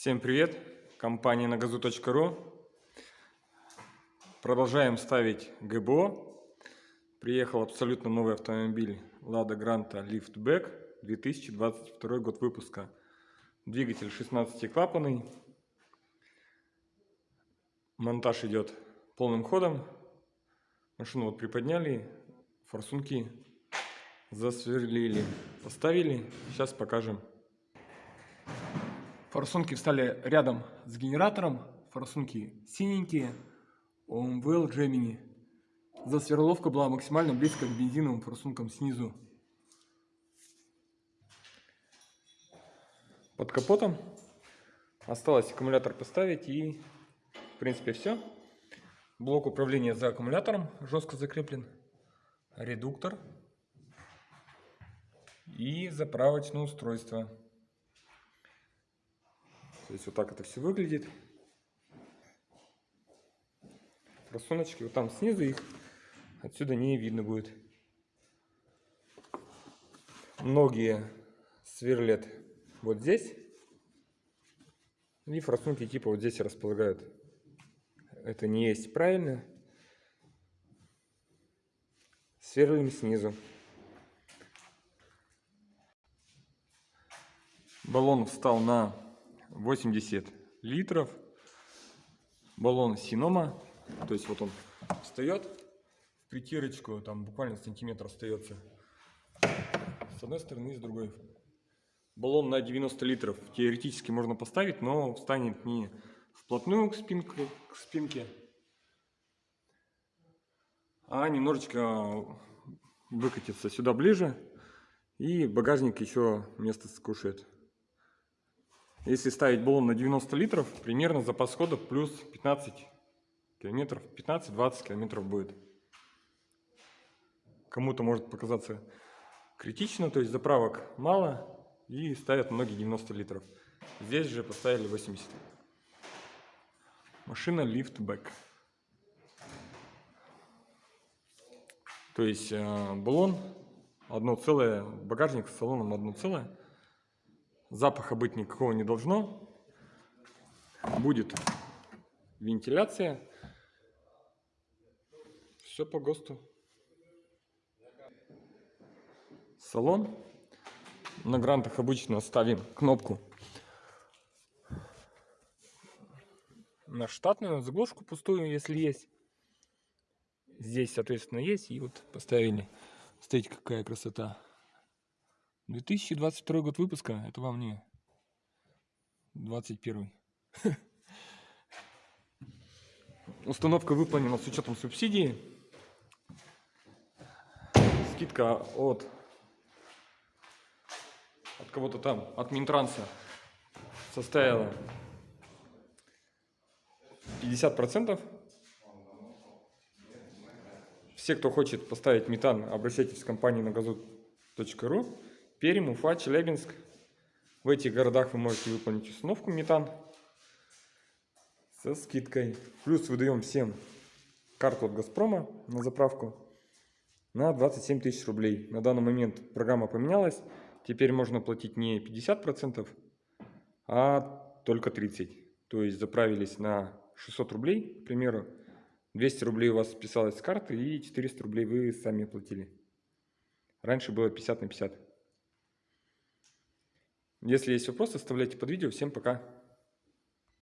Всем привет! Компания нагазу.ру Продолжаем ставить ГБО. Приехал абсолютно новый автомобиль Lada Granta Liftback 2022 год выпуска. Двигатель 16-клапанный. Монтаж идет полным ходом. Машину вот приподняли, форсунки засверлили, поставили. Сейчас покажем Форсунки встали рядом с генератором. Форсунки синенькие. OMVL Gemini. Засверловка была максимально близко к бензиновым форсункам снизу. Под капотом осталось аккумулятор поставить и в принципе все. Блок управления за аккумулятором жестко закреплен. Редуктор и заправочное устройство. То есть вот так это все выглядит. Просуночки вот там снизу их отсюда не видно будет. Многие сверлят вот здесь. И форсунки типа вот здесь располагают. Это не есть правильно. Сверлим снизу. Баллон встал на 80 литров. Баллон Синома. То есть вот он встает в притирочку, там буквально сантиметр остается. С одной стороны и с другой. Баллон на 90 литров теоретически можно поставить, но встанет не вплотную к, спинку, к спинке, а немножечко выкатится сюда ближе. И багажник еще место скушает. Если ставить баллон на 90 литров, примерно запас хода плюс 15 километров, 15-20 километров будет. Кому-то может показаться критично, то есть заправок мало и ставят многие 90 литров. Здесь же поставили 80. Машина лифтбэк. То есть э, баллон одно целое, багажник с салоном одно целое. Запаха быть никакого не должно. Будет вентиляция. Все по ГОСТу. Салон. На грантах обычно ставим кнопку на штатную заглушку пустую, если есть. Здесь, соответственно, есть. И вот поставили. Смотрите, какая красота. 2022 год выпуска, это вам не 21. Установка выполнена с учетом субсидии. Скидка от, от кого-то там, от Минтранса составила 50%. Все, кто хочет поставить метан, обращайтесь в компанию на газу.ру. Пермь, Уфа, Челябинск. В этих городах вы можете выполнить установку метан со скидкой. Плюс выдаем всем карту от Газпрома на заправку на 27 тысяч рублей. На данный момент программа поменялась. Теперь можно платить не 50%, а только 30%. То есть заправились на 600 рублей, к примеру. 200 рублей у вас списалось с карты и 400 рублей вы сами платили. Раньше было 50 на 50. Если есть вопросы, оставляйте под видео. Всем пока!